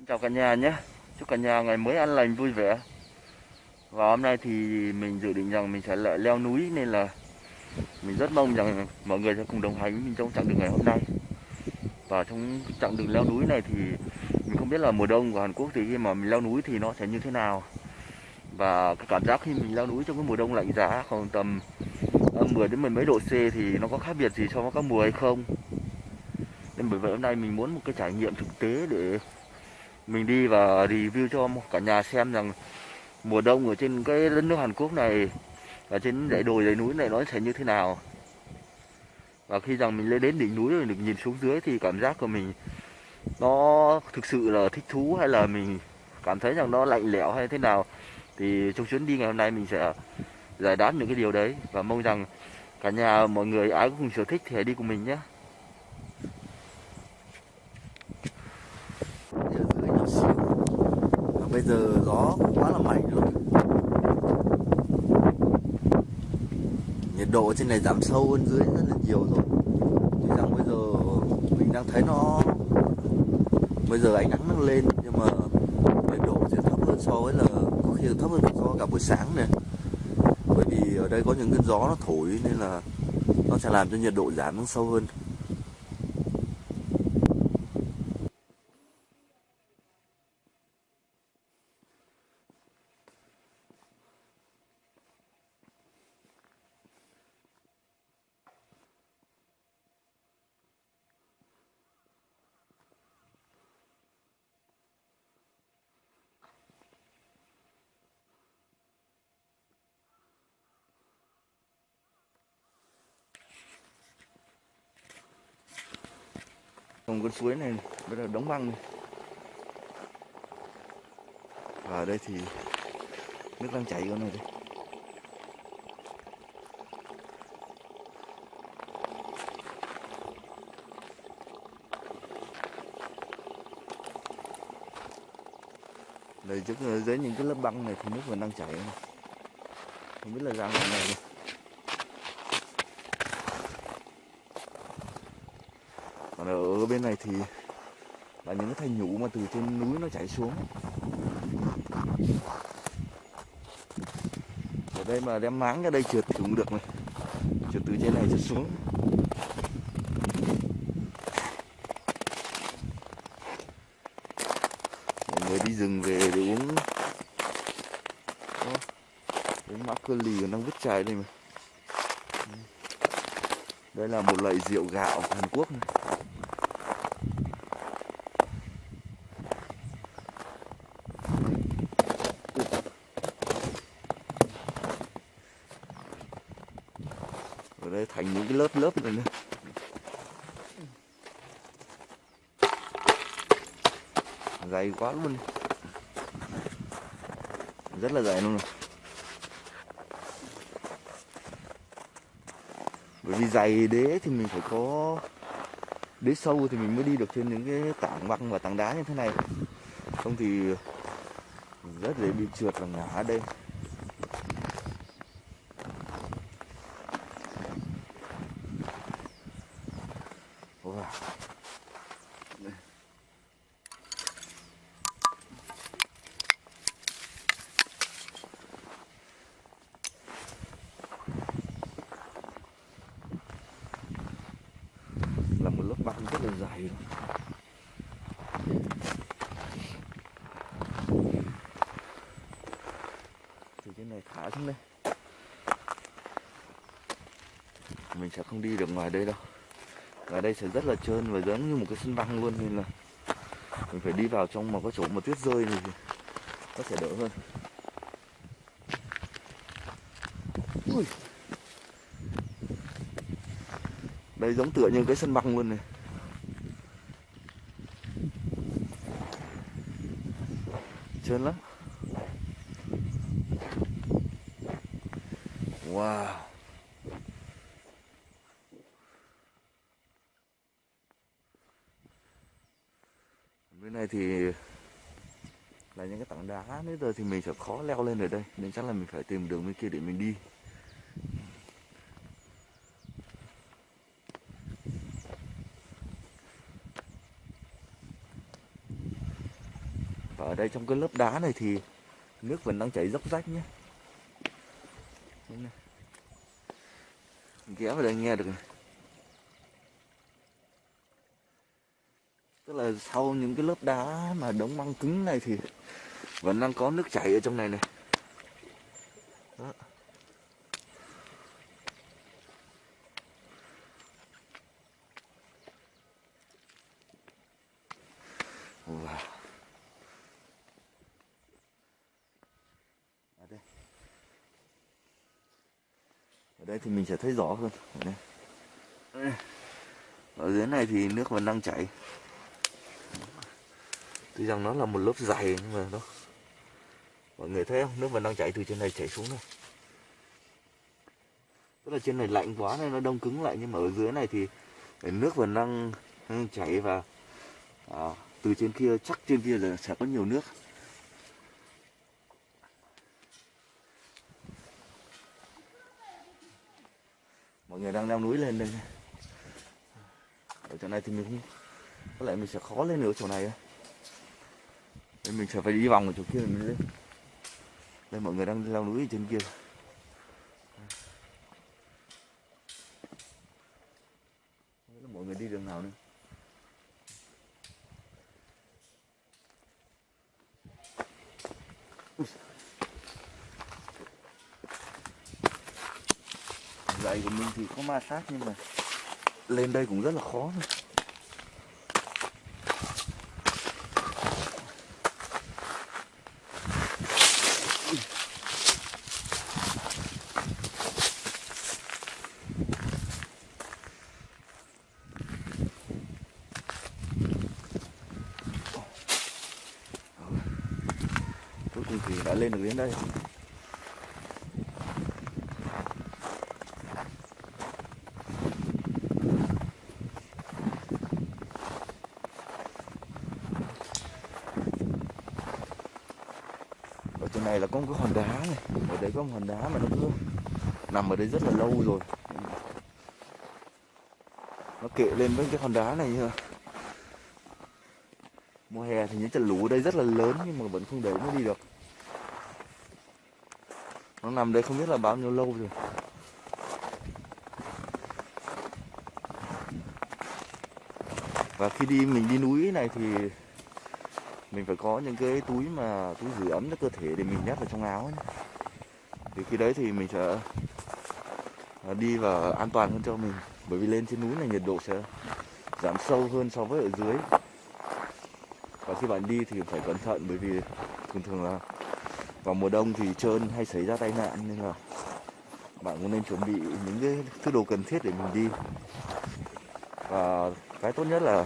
Xin chào cả nhà nhé. Chúc cả nhà ngày mới an lành, vui vẻ. Và hôm nay thì mình dự định rằng mình sẽ lại leo núi Nên là mình rất mong rằng mọi người sẽ cùng đồng hành với mình trong chặng đường ngày hôm nay. Và trong chặng đường leo núi này thì mình không biết là mùa đông của Hàn Quốc thì khi mà mình leo núi thì nó sẽ như thế nào. Và cái cảm giác khi mình leo núi trong cái mùa đông lạnh giá khoảng tầm ờ, âm 10 đến mười mấy độ C thì nó có khác biệt gì so với các mùa hay không? Nên bởi vậy hôm nay mình muốn một cái trải nghiệm thực tế để mình đi và review cho cả nhà xem rằng mùa đông ở trên cái đất nước Hàn Quốc này và trên dãy đồi, dãy núi này nó sẽ như thế nào. Và khi rằng mình lên đến đỉnh núi rồi được nhìn xuống dưới thì cảm giác của mình nó thực sự là thích thú hay là mình cảm thấy rằng nó lạnh lẽo hay thế nào thì trong chuyến đi ngày hôm nay mình sẽ giải đáp những cái điều đấy và mong rằng cả nhà, mọi người, ai cũng cùng sở thích thì hãy đi cùng mình nhé ở dưới nhỏ xíu Và bây giờ gió cũng quá là mạnh luôn. Nhiệt độ trên này giảm sâu hơn dưới rất là nhiều rồi. Tuy rằng bây giờ mình đang thấy nó, bây giờ ánh nắng nó lên, nhưng mà nhiệt độ sẽ thấp hơn so với là, có khi là thấp hơn so với cả buổi sáng này. Bởi vì ở đây có những cơn gió nó thổi nên là nó sẽ làm cho nhiệt độ giảm xuống sâu hơn. Còn con suối này bây giờ đóng băng này. và ở đây thì nước đang chảy con này đây đây, trước ờ, dưới những cái lớp băng này thì nước vẫn đang chảy này. không biết là ra ngoài này đây. Còn ở bên này thì là những cái thanh nhũ mà từ trên núi nó chảy xuống. Ở đây mà đem máng ra đây trượt thì cũng được này. Trượt từ trên này trượt xuống. Mọi người đi rừng về để uống. Uống mã cơ lì đang vứt chai đây mà. Đây là một loại rượu gạo Hàn Quốc này. ở đây thành những cái lớp lớp này nữa dày quá luôn. Rất là dày luôn. Rồi bởi vì dày đế thì mình phải có, đế sâu thì mình mới đi được trên những cái tảng băng và tảng đá như thế này. Không thì rất dễ bị trượt và ngã ở đây Wow. Đây. là một lớp băng rất là dài luôn. từ trên đây. Mình sẽ không đi được ngoài đây đâu. Ở đây sẽ rất là trơn và giống như một cái sân băng luôn, nên là mình phải đi vào trong một cái chỗ mà tuyết rơi thì có thể đỡ hơn. Ui. đây giống tựa như cái sân băng luôn này. Trơn lắm. Wow. Bên này thì là những cái tảng đá nếu giờ thì mình sẽ khó leo lên ở đây. Nên chắc là mình phải tìm đường bên kia để mình đi. Và ở đây trong cái lớp đá này thì nước vẫn đang chảy dốc rách nhé. Đây này ghé vào đây nghe được tức là sau những cái lớp đá mà đóng băng cứng này thì vẫn đang có nước chảy ở trong này này Đó. Wow. Ở đây. Ở đây thì mình sẽ thấy rõ hơn. Ở, dưới này thì nước vẫn đang chảy. Tuy rằng nó là một lớp dày nhưng mà nó mọi người thấy không? Nước vẫn đang chảy từ trên này chảy xuống này. Tức là trên này lạnh quá nên nó đông cứng lại nhưng mà ở dưới này thì nước vẫn đang đang chảy và à, từ trên kia chắc trên kia là sẽ có nhiều nước người đang leo núi lên đây. Ở chỗ này thì mình có lẽ mình sẽ khó lên nữa chỗ này nên mình sẽ phải đi vòng ở chỗ kia mình lên. Đây, mọi người đang leo núi ở trên kia Không biết là mọi người đi đường nào nữa giày của mình thì có ma sát nhưng mà lên đây cũng rất là khó thôi. cuối cùng thì đã lên được đến đây ở trên này là có một cái hòn đá này ở đây có một hòn đá mà nó cứ nằm ở đây rất là lâu rồi. Nó kệ lên với cái hòn đá này như mùa hè thì những trận lũ ở đây rất là lớn nhưng mà vẫn không để nó đi được. Nó nằm đây không biết là bao nhiêu lâu rồi. Và khi đi, mình đi núi này thì mình phải có những cái túi mà, túi giữ ấm cho cơ thể để mình nhét vào trong áo ấy thì khi đấy thì mình sẽ à, đi và an toàn hơn cho mình. Bởi vì lên trên núi này nhiệt độ sẽ giảm sâu hơn so với ở dưới. Và khi bạn đi thì phải cẩn thận, bởi vì thường thường là vào mùa đông thì trơn hay xảy ra tai nạn, nên là bạn cũng nên chuẩn bị những cái thứ đồ cần thiết để mình đi. Và cái tốt nhất là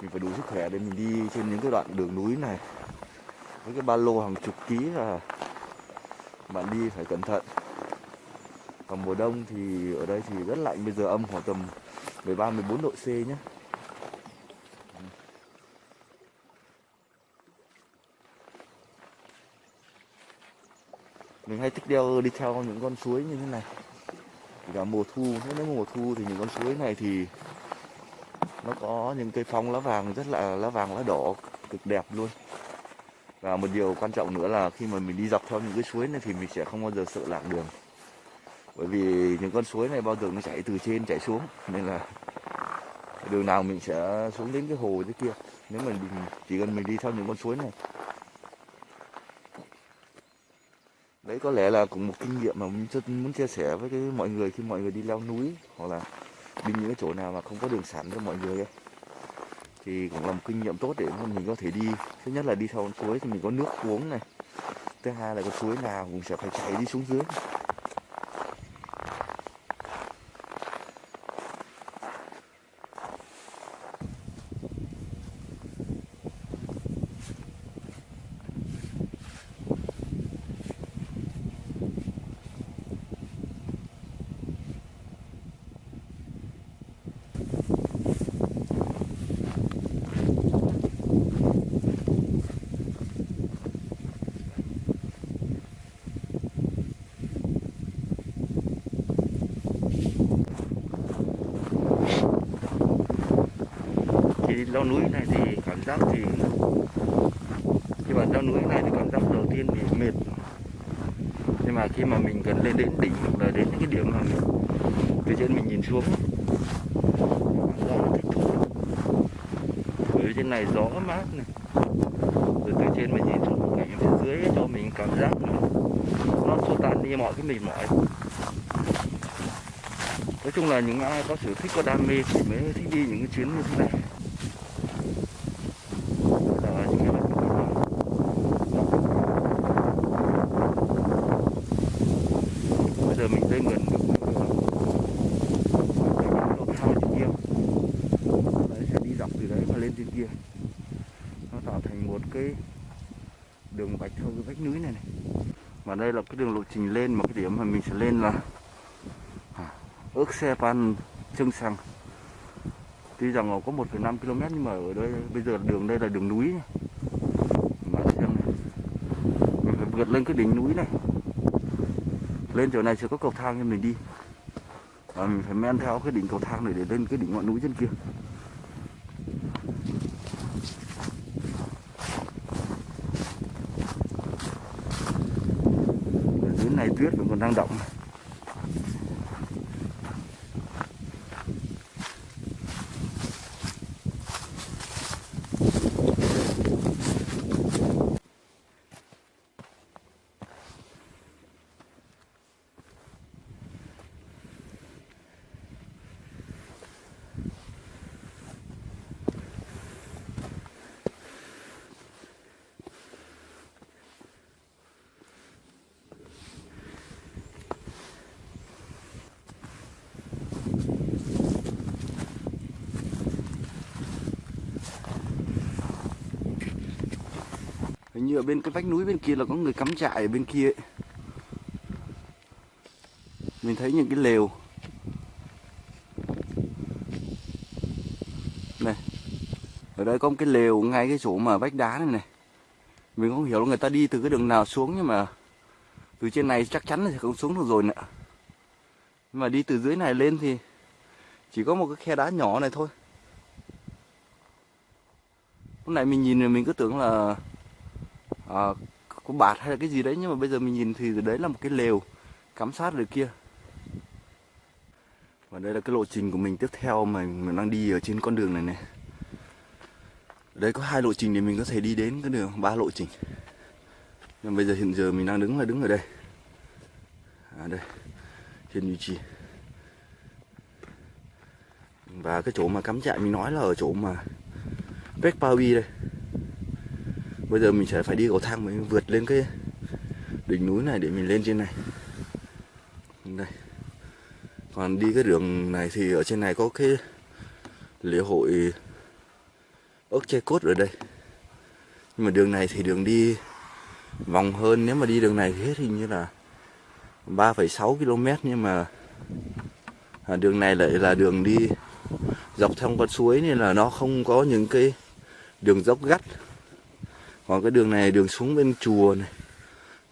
mình phải đủ sức khỏe để mình đi trên những cái đoạn đường núi này. Với cái ba lô hàng chục ký và bạn đi phải cẩn thận. Còn mùa đông thì ở đây thì rất lạnh, bây giờ âm khoảng tầm 13 14 độ C nhé. Mình hay thích đeo đi theo những con suối như thế này. Kể cả mùa thu nếu mùa thu thì những con suối này thì nó có những cây phong lá vàng rất là, lá vàng lá đỏ cực đẹp luôn và một điều quan trọng nữa là khi mà mình đi dọc theo những cái suối này thì mình sẽ không bao giờ sợ lạc đường. Bởi vì những con suối này bao giờ nó chảy từ trên, chảy xuống. Nên là đường nào mình sẽ xuống đến cái hồ dưới kia. Nếu mà mình, chỉ cần mình đi theo những con suối này. Đấy, có lẽ là cũng một kinh nghiệm mà mình rất muốn chia sẻ với cái mọi người khi mọi người đi leo núi hoặc là đi những cái chỗ nào mà không có đường sẵn cho mọi người ấy thì cũng là một kinh nghiệm tốt để mình có thể đi. Thứ nhất là đi theo con suối thì mình có nước uống này. Thứ hai là cái suối nào cũng sẽ phải chạy đi xuống dưới khi leo núi này thì cảm giác thì khi mà leo núi này thì cảm giác đầu tiên thì mệt. Nhưng mà khi mà mình gần lên đến đỉnh hoặc là đến những cái điểm mà mình từ trên mình nhìn xuống cảm giác nó thích thú bởi trên này gió mát này. Rồi từ trên mình nhìn xuống cảnh phía dưới cho mình cảm giác nó, nó xua tan đi mọi cái mệt mỏi. Nói chung là những ai có sở thích có đam mê thì mới thích đi những cái chuyến như thế này là những cái vách núi mà bây giờ mình lên gần được độ thang trên kia đấy sẽ đi dọc từ đấy mà lên trên kia nó tạo thành một cái đường vạch theo cái vách núi này này và đây là cái đường lộ trình lên một cái điểm mà mình sẽ lên là à, ước xe pan trưng sằng tuy rằng nó có 1,5 km nhưng mà ở đây bây giờ đường đây là đường núi mà xem này mình phải vượt lên cái đỉnh núi này. Lên chỗ này sẽ có cầu thang cho mình đi. Và mình phải men theo cái đỉnh cầu thang này để lên cái đỉnh ngọn núi trên kia. Ngày này tuyết vẫn còn đang động. Ở bên cái vách núi bên kia là có người cắm trại ở bên kia ấy. Mình thấy những cái lều. Này, Ở đây có một cái lều ngay cái chỗ mà vách đá này này. Mình không hiểu là người ta đi từ cái đường nào xuống nhưng mà Từ trên này chắc chắn là sẽ không xuống được rồi nữa. Nhưng mà đi từ dưới này lên thì Chỉ có một cái khe đá nhỏ này thôi. Lúc này mình nhìn thì mình cứ tưởng là uh, có bạt hay là cái gì đấy nhưng mà bây giờ mình nhìn thì đấy là một cái lều cắm sát ở kia. Và đây là cái lộ trình của mình tiếp theo mà mình đang đi ở trên con đường này này ở đây có hai lộ trình để mình có thể đi đến cái đường ba lộ trình. Nhưng bây giờ hiện giờ mình đang đứng là đứng ở đây. À đây trên duy trì và cái chỗ mà cắm trại mình nói là ở chỗ mà Pekpawi đây bây giờ mình sẽ phải đi cầu thang mới vượt lên cái đỉnh núi này để mình lên trên này. Đây. Còn đi cái đường này thì ở trên này có cái lễ hội ốc che cốt ở đây. Nhưng mà đường này thì đường đi vòng hơn. Nếu mà đi đường này thì hết hình như là 3,6 km nhưng mà à, đường này lại là đường đi dọc theo con suối nên là nó không có những cái đường dốc gắt còn cái đường này đường xuống bên chùa này.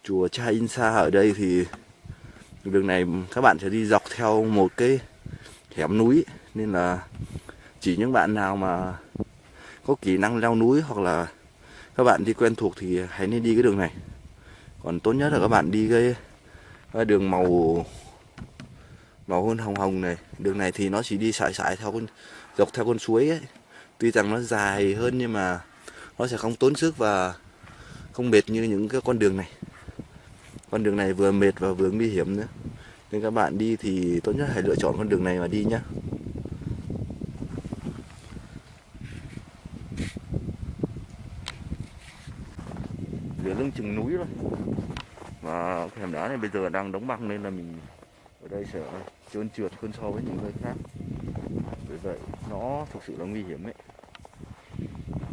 Chùa Cha Insa ở đây thì đường này các bạn sẽ đi dọc theo một cái hẻm núi. Nên là chỉ những bạn nào mà có kỹ năng leo núi hoặc là các bạn đi quen thuộc thì hãy nên đi cái đường này. Còn tốt nhất là các bạn đi cái, cái đường màu màu hơn hồng hồng này. Đường này thì nó chỉ đi sải sải theo con dọc theo con suối ấy. Tuy rằng nó dài hơn nhưng mà nó sẽ không tốn sức và không mệt như những cái con đường này. Con đường này vừa mệt và vừa nguy hiểm nữa. Nên các bạn đi thì tốt nhất hãy lựa chọn con đường này mà đi nhé giữa lưng chừng núi rồi và cái hẻm đá này bây giờ đang đóng băng nên là mình ở đây sẽ trơn trượt hơn so với những nơi khác. Vì vậy nó thực sự là nguy hiểm ấy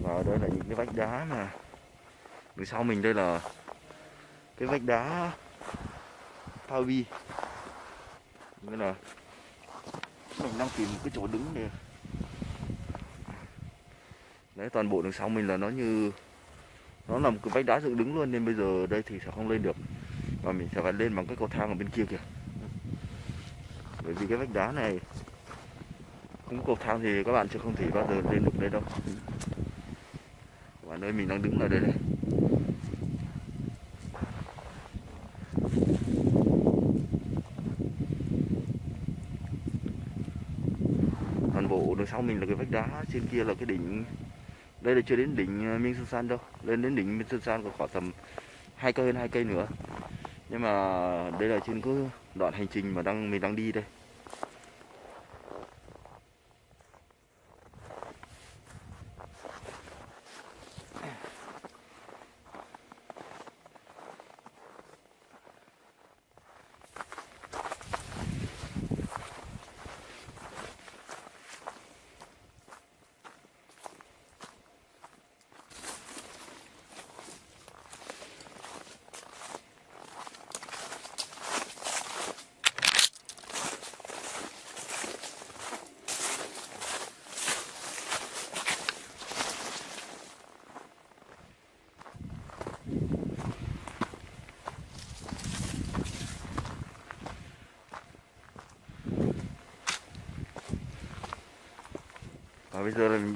và ở đây là những cái vách đá mà đằng sau mình đây là cái vách đá Pavi nghĩa là mình đang tìm một cái chỗ đứng để đấy, toàn bộ đằng sau mình là nó như, nó là một cái vách đá dựng đứng luôn, nên bây giờ đây thì sẽ không lên được. Và mình sẽ phải lên bằng cái cầu thang ở bên kia kìa. Bởi vì cái vách đá này, không có cầu thang thì các bạn sẽ không thể bao giờ lên được đây đâu và nơi mình đang đứng là đây này. Toàn bộ đằng sau mình là cái vách đá, trên kia là cái đỉnh. Đây là chưa đến đỉnh ờ, Minh Sơn San đâu. Lên đến đỉnh Minh Sơn San còn khoảng tầm hai cây hơn hai cây nữa. Nhưng mà đây là trên cái đoạn hành trình mà đang, mình đang đi đây.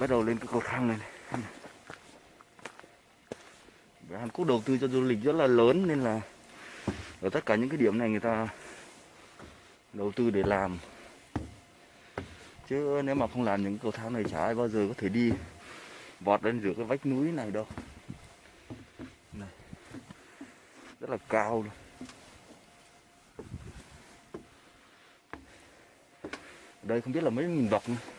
Bắt đầu lên cái cầu thang này, này. Hàn Quốc đầu tư cho du lịch rất là lớn nên là ở tất cả những cái điểm này người ta đầu tư để làm chứ nếu mà không làm những cầu thang này chả ai bao giờ có thể đi vọt lên giữa cái vách núi này đâu này. rất là cao luôn đây không biết là mấy nghìn bậc nữa.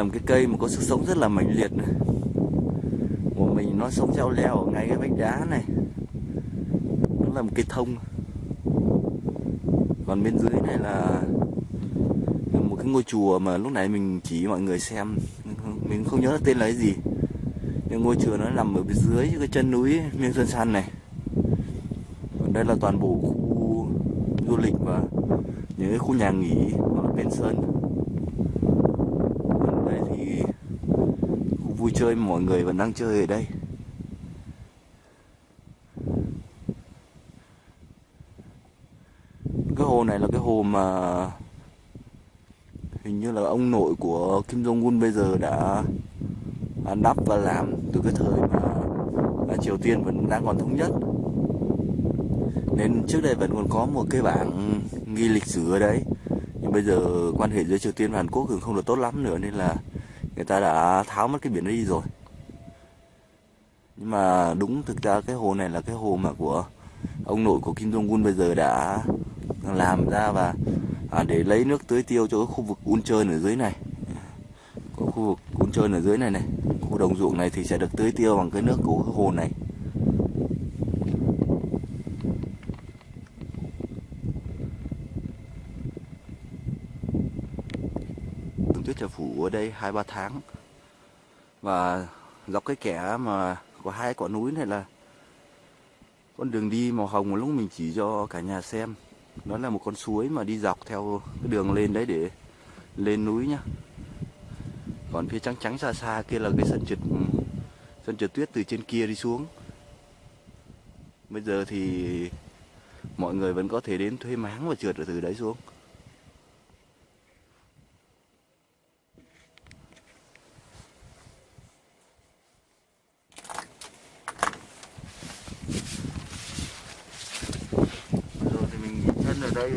Là một cái cây mà có sức sống rất là mạnh liệt này. Của mình nó sống treo leo ở ngay cái vách đá này. Nó là một cây thông. Còn bên dưới này là một cái ngôi chùa mà lúc nãy mình chỉ mọi người xem mình không nhớ là tên là cái gì nhưng ngôi chùa nó nằm ở bên dưới cái chân núi Miên Sơn San này còn đây là toàn bộ khu du lịch và những cái khu nhà nghỉ ở bên sơn còn đây thì khu vui chơi, mọi người vẫn đang chơi ở đây. Cái hồ này là cái hồ mà hình như là ông nội của Kim Jong Un bây giờ đã đắp và làm từ cái thời mà Triều Tiên vẫn đang còn thống nhất. Nên trước đây vẫn còn có một cái bảng ghi lịch sử ở đấy. Nhưng bây giờ quan hệ giữa Triều Tiên và Hàn Quốc cũng không được tốt lắm nữa, nên là người ta đã tháo mất cái biển đi rồi. Nhưng mà đúng thực ra cái hồ này là cái hồ mà của ông nội của Kim Jong Un bây giờ đã làm ra và à, để lấy nước tưới tiêu cho cái khu vực un trơn ở dưới này. Có khu vực un trơn ở dưới này này. Khu đồng ruộng này thì sẽ được tưới tiêu bằng cái nước của cái hồ này tường tuyết sẽ phủ ở đây hai, ba tháng. Và dọc cái kẻ mà có hai quả núi này là con đường đi màu hồng mà lúc mình chỉ cho cả nhà xem. Nó là một con suối mà đi dọc theo cái đường lên đấy để lên núi nhá. Còn phía trắng trắng xa xa kia là cái sân trượt sân trượt tuyết từ trên kia đi xuống. Bây giờ thì mọi người vẫn có thể đến thuê máng và trượt ở từ đấy xuống rồi thì mình nghỉ chân ở đây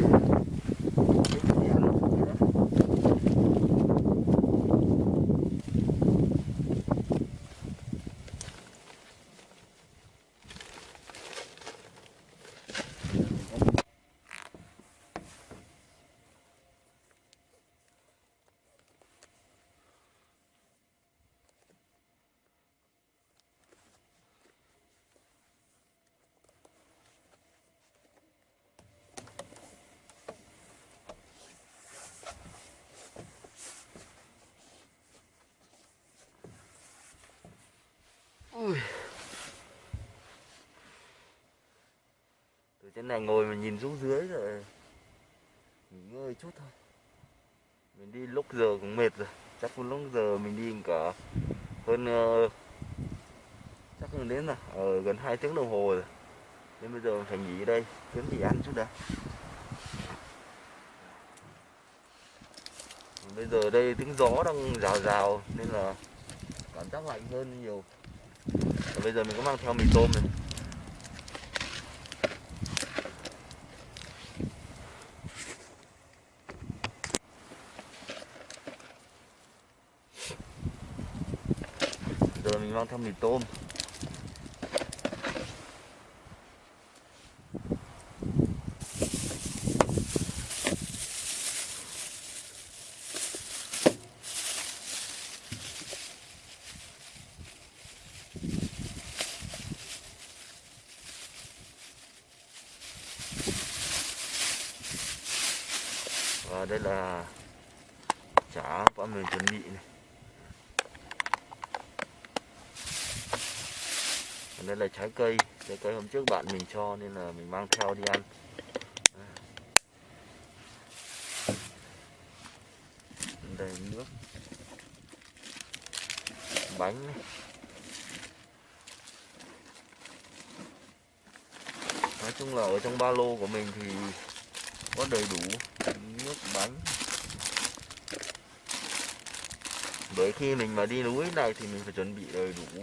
Ui. Từ này ngồi mà nhìn xuống dưới rồi nghỉ ngơi chút thôi. Mình đi lúc giờ cũng mệt rồi. Chắc cũng lúc giờ mình đi cả hơn uh, chắc cũng đến là ở ờ, gần 2 tiếng đồng hồ rồi. Nên bây giờ mình phải nghỉ ở đây. Kiếm gì ăn chút đã. Bây giờ đây tiếng gió đang rào rào nên là cảm giác lạnh hơn nhiều. Và bây giờ mình có mang theo mì tôm này. Giờ mì tôm và đây là chả bọn mình chuẩn bị này Còn đây là trái cây trái cây hôm trước bạn mình cho nên là mình mang theo đi ăn. Đây, nước. Bánh này. nói chung là ở trong ba lô của mình thì có đầy đủ nước bánh. Bởi khi mình mà đi núi này thì mình phải chuẩn bị đầy đủ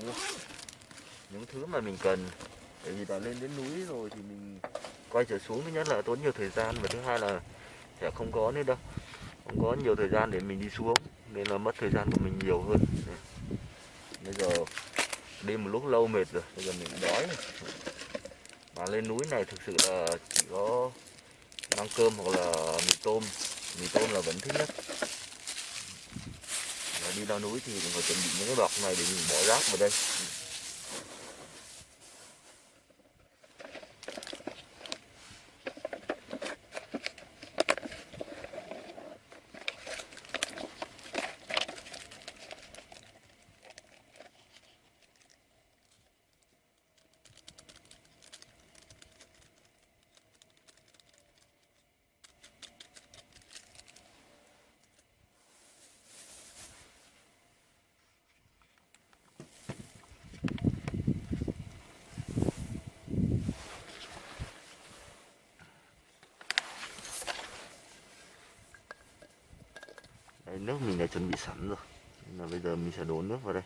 những thứ mà mình cần. Bởi vì đã lên đến núi rồi thì mình quay trở xuống, thứ nhất là tốn nhiều thời gian và thứ hai là sẽ không có nữa đâu. Không có nhiều thời gian để mình đi xuống, nên là mất thời gian của mình nhiều hơn. Bây giờ đi một lúc lâu mệt rồi, bây giờ mình đói rồi. mà lên núi này thực sự là chỉ có mang cơm hoặc là mì tôm. Mì tôm là vẫn thích nhất. Và đi leo núi thì mình phải chuẩn bị những cái bọc này để mình bỏ rác vào đây. Đấy, nước mình đã chuẩn bị sẵn rồi. Nên là bây giờ mình sẽ đổ nước vào đây.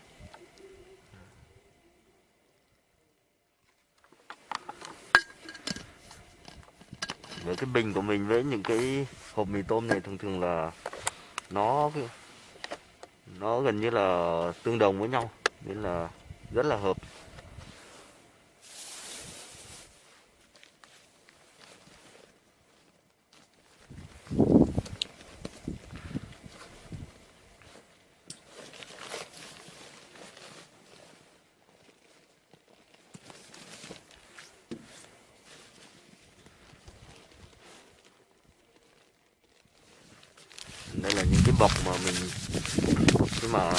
Với cái bình của mình với những cái hộp mì tôm này thường thường là nó nó gần như là tương đồng với nhau. Nên là rất là hợp đây là những cái bọc mà mình khi mà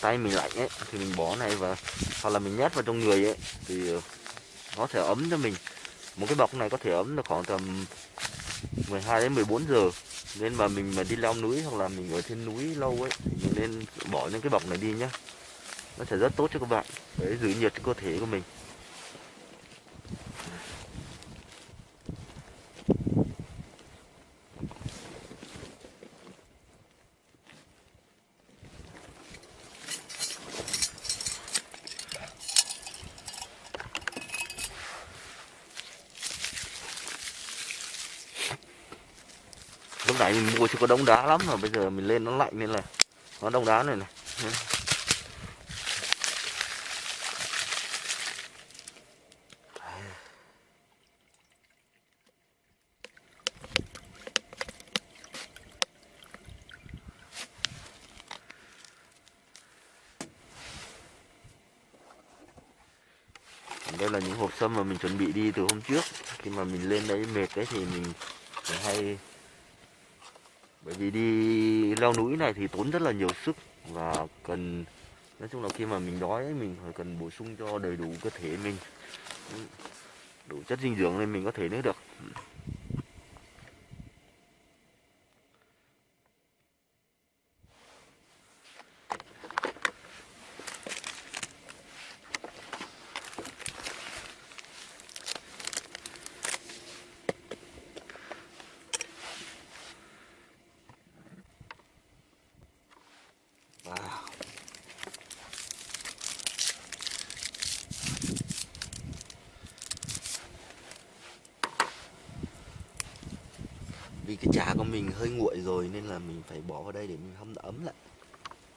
tay mình lạnh ấy thì mình bỏ này và hoặc là mình nhét vào trong người ấy, thì ờ, nó sẽ ấm cho mình. Một cái bọc này có thể ấm được khoảng tầm 12 đến 14 giờ. Nên mà mình mà đi leo núi hoặc là mình ở trên núi lâu ấy, thì mình nên bỏ những cái bọc này đi nhá. Nó sẽ rất tốt cho các bạn, để giữ nhiệt cho cơ thể của mình. Của chị có đông đá lắm mà bây giờ mình lên nó lạnh nên là nó đông đá này này. Đây là những hộp sâm mà mình chuẩn bị đi từ hôm trước. Khi mà mình lên đấy mệt đấy thì mình hay bởi vì đi leo núi này thì tốn rất là nhiều sức và cần, nói chung là khi mà mình đói mình phải cần bổ sung cho đầy đủ cơ thể mình. Đủ chất dinh dưỡng nên mình có thể nữa được vì cái trà của mình hơi nguội rồi nên là mình phải bỏ vào đây để mình hâm ấm lại.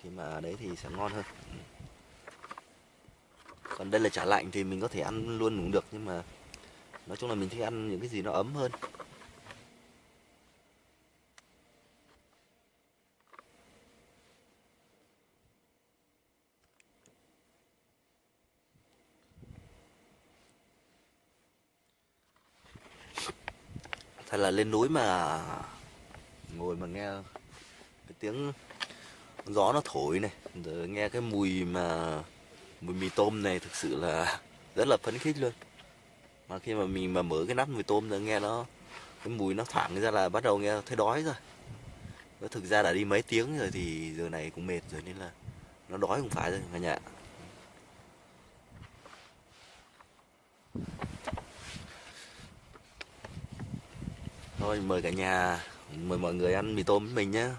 Khi mà ở đấy thì sẽ ngon hơn. Còn đây là chả lạnh thì mình có thể ăn luôn cũng được, nhưng mà nói chung là mình thích ăn những cái gì nó ấm hơn. Thật là lên núi mà ngồi mà nghe cái tiếng gió nó thổi này, rồi nghe cái mùi mà, mùi mì tôm này thực sự là rất là phấn khích luôn. Mà khi mà mình mà mở cái nắp mì tôm rồi nghe nó, cái mùi nó thoảng ra là bắt đầu nghe thấy đói rồi. Nó thực ra đã đi mấy tiếng rồi thì giờ này cũng mệt rồi nên là nó đói cũng phải rồi cả nhà thôi, mời cả nhà mời mọi người ăn mì tôm với mình nhé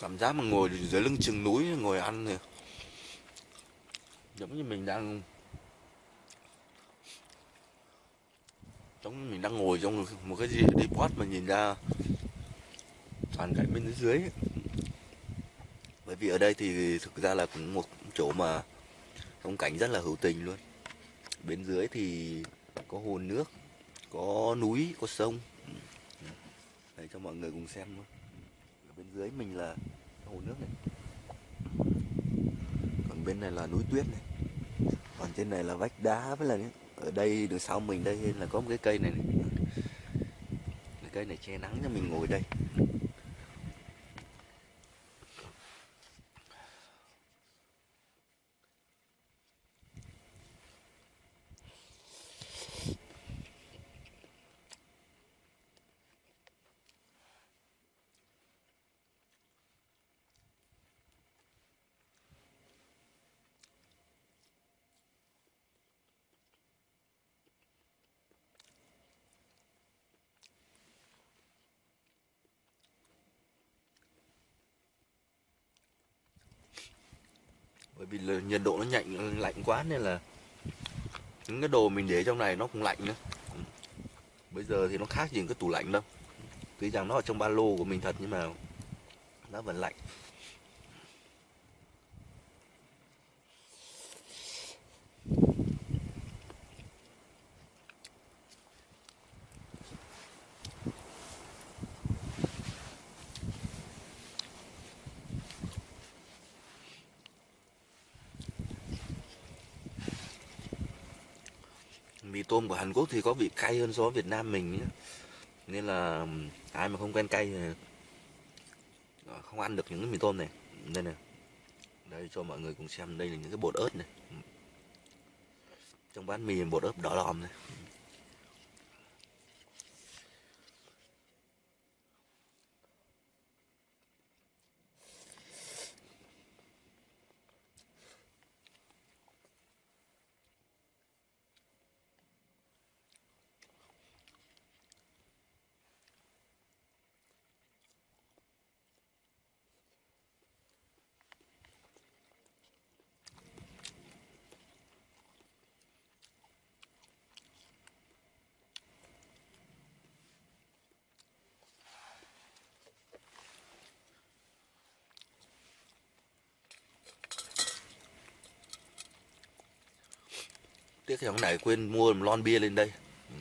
cảm giác mà ngồi dưới lưng chừng núi, ngồi ăn thì giống như mình đang giống như mình đang ngồi trong một cái gì đi post mà nhìn ra toàn cảnh bên dưới. Ấy. bởi vì ở đây thì thực ra là cũng một chỗ mà phong cảnh rất là hữu tình luôn. Bên dưới thì có hồ nước, có núi, có sông. Để cho mọi người cùng xem luôn bên dưới mình là hồ nước này. Còn bên này là núi tuyết này. Còn trên này là vách đá với là ở đây đằng sau mình đây là có một cái cây này, này. cái cây này che nắng cho mình ngồi đây vì là nhiệt độ nó nhạnh ừ, lạnh quá nên là những cái đồ mình để trong này nó cũng lạnh nữa. Bây giờ thì nó khác gì cái tủ lạnh đâu. Tuy rằng nó ở trong ba lô của mình thật nhưng mà nó vẫn lạnh. Vì tôm của Hàn Quốc thì có vị cay hơn so với Việt Nam mình nhé. nên là ai mà không quen cay thì ờ, không ăn được những cái mì tôm này. Đây này. Đây cho mọi người cùng xem, đây là những cái bột ớt này. Trong bát mì bột ớt đỏ lòm này. Tiếc cái hôm nay quên mua một lon bia lên đây. Ừ.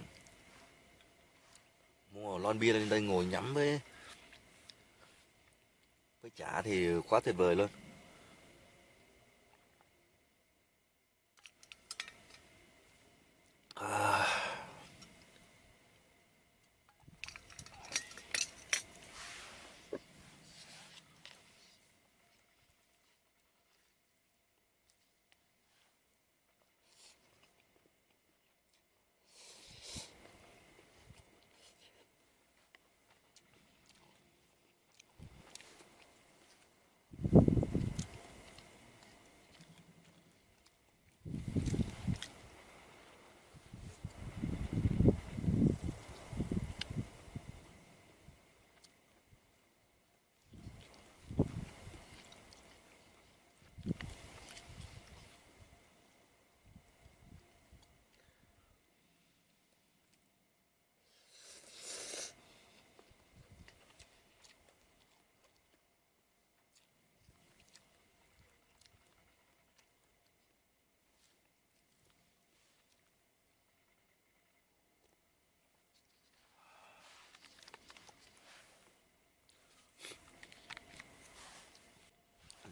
Mua một lon bia lên đây ngồi nhắm với với chả thì quá tuyệt vời luôn. À.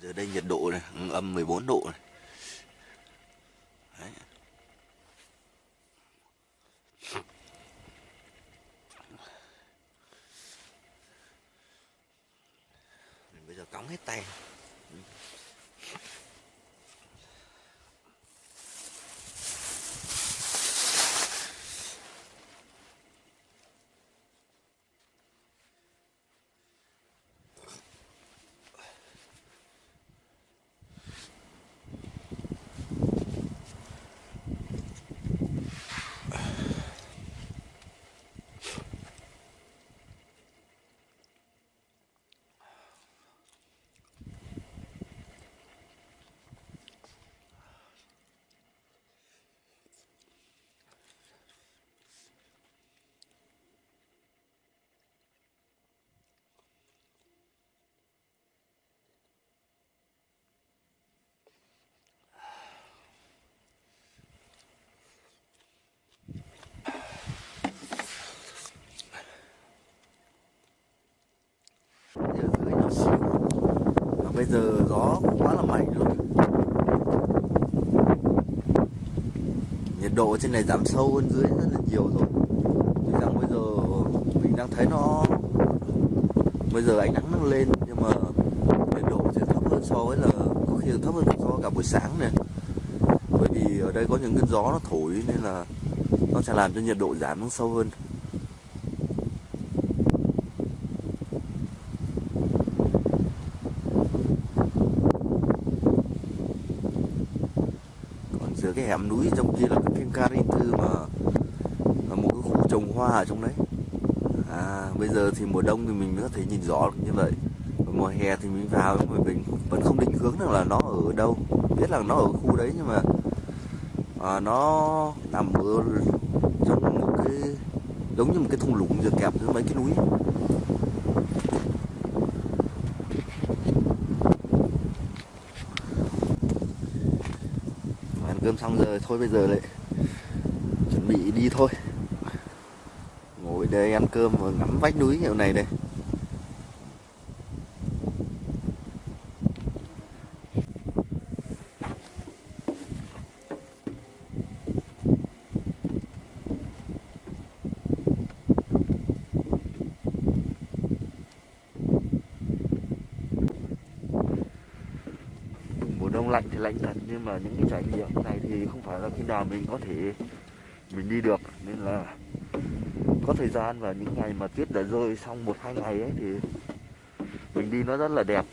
giờ đây nhiệt độ này âm 14 độ này Đấy. bây giờ cóng hết tay giờ dưới nhỏ xíu và bây giờ gió cũng quá là mạnh luôn. Nhiệt độ trên này giảm sâu hơn dưới rất là nhiều rồi. Tuy rằng bây giờ mình đang thấy nó, bây giờ ánh nắng nó lên nhưng mà nhiệt độ sẽ thấp hơn so với là, có khi thấp hơn so với cả buổi sáng này. Bởi vì ở đây có những cơn gió nó thổi nên là nó sẽ làm cho nhiệt độ giảm nó sâu hơn còn giữa cái hẻm núi trong kia là cái phim Karin mà là một cái khu trồng hoa ở trong đấy. À bây giờ thì mùa đông thì mình mới có thể nhìn rõ được như vậy. Và mùa hè thì mình vào nhưng mà mình vẫn không định hướng được là nó ở đâu. Biết là nó ở khu đấy nhưng mà à, nó nằm ở trong một cái giống như một cái thung lũng giữa kẹp giữa mấy cái núi ăn cơm xong rồi thôi bây giờ lại chuẩn bị đi thôi. Ngồi đây ăn cơm và ngắm vách núi kiểu này đây mùa đông lạnh thì lạnh thật nhưng mà những cái trải nghiệm này thì không phải là khi nào mình có thể mình đi được. Nên là có thời gian và những ngày mà tuyết đã rơi xong một hai ngày ấy thì mình đi nó rất là đẹp.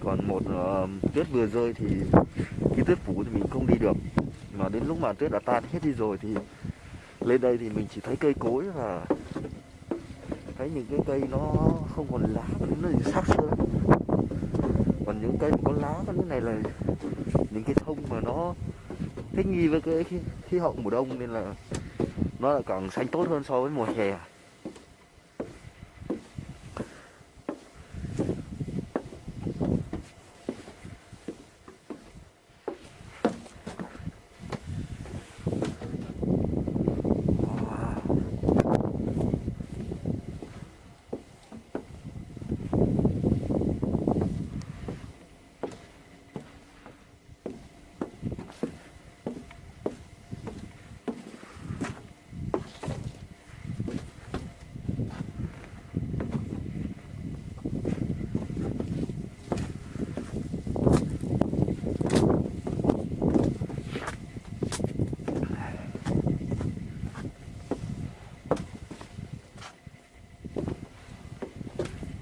Còn một uh, tuyết vừa rơi thì khi tuyết phủ thì mình không đi được. Mà đến lúc mà tuyết đã tan hết đi rồi thì lên đây thì mình chỉ thấy cây cối và thấy những cái cây nó không còn lá nó chỉ sắc xơ cây có lá có những này là những cái thông mà nó thích nghi với cái khí, khí hậu mùa đông nên là nó lại càng xanh tốt hơn so với mùa hè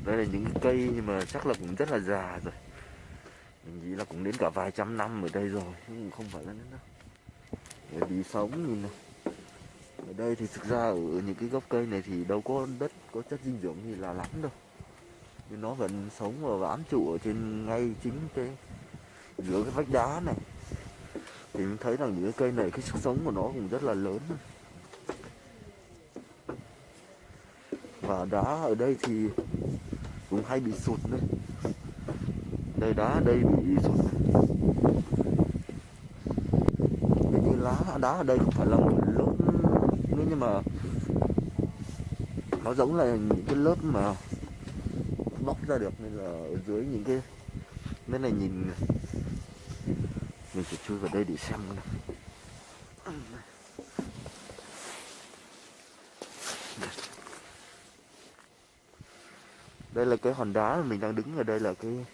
đây là những cái cây nhưng mà chắc là cũng rất là già rồi. Mình nghĩ là cũng đến cả vài trăm năm ở đây rồi nhưng không phải là đến đâu. Bởi vì sống nhìn này ở đây thì thực ra ở những cái gốc cây này thì đâu có đất, có chất dinh dưỡng gì là lắm đâu. Nhưng nó vẫn sống và bám trụ ở trên ngay chính cái, giữa cái vách đá này. Thì mình thấy rằng những cái cây này, cái sức sống của nó cũng rất là lớn. Và đá ở đây thì cũng hay bị sụt nữa đây đá đây bị sụt cái như lá đá ở đây không phải là một lớp nữa, nhưng mà nó giống là những cái lớp mà bóc ra được, nên là ở dưới những cái, nên là nhìn, mình sẽ chui vào đây để xem nào. Đây là cái hòn đá mà mình đang đứng ở đây là cái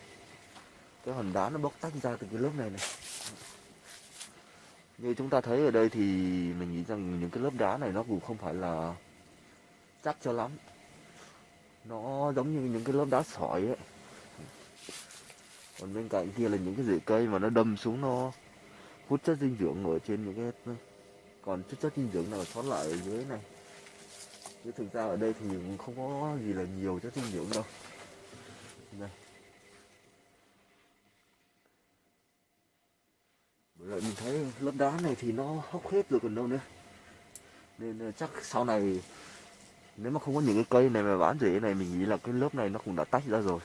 cái hòn đá nó bóc tách ra từ cái lớp này này. Như chúng ta thấy ở đây thì mình nghĩ rằng những cái lớp đá này nó cũng không phải là chắc cho lắm. Nó giống như những cái lớp đá sỏi ấy. Còn bên cạnh kia là những cái rễ cây mà nó đâm xuống nó hút chất dinh dưỡng ở trên những cái, còn chất chất dinh dưỡng nào sót lại ở dưới này chứ thực ra ở đây thì không có gì là nhiều chất dinh dưỡng đâu. Đây. Bởi vậy mình thấy lớp đá này thì nó hốc hết rồi còn đâu nữa. Nên ờ, chắc sau này nếu mà không có những cái cây này mà bán rễ này, mình nghĩ là cái lớp này nó cũng đã tách ra rồi.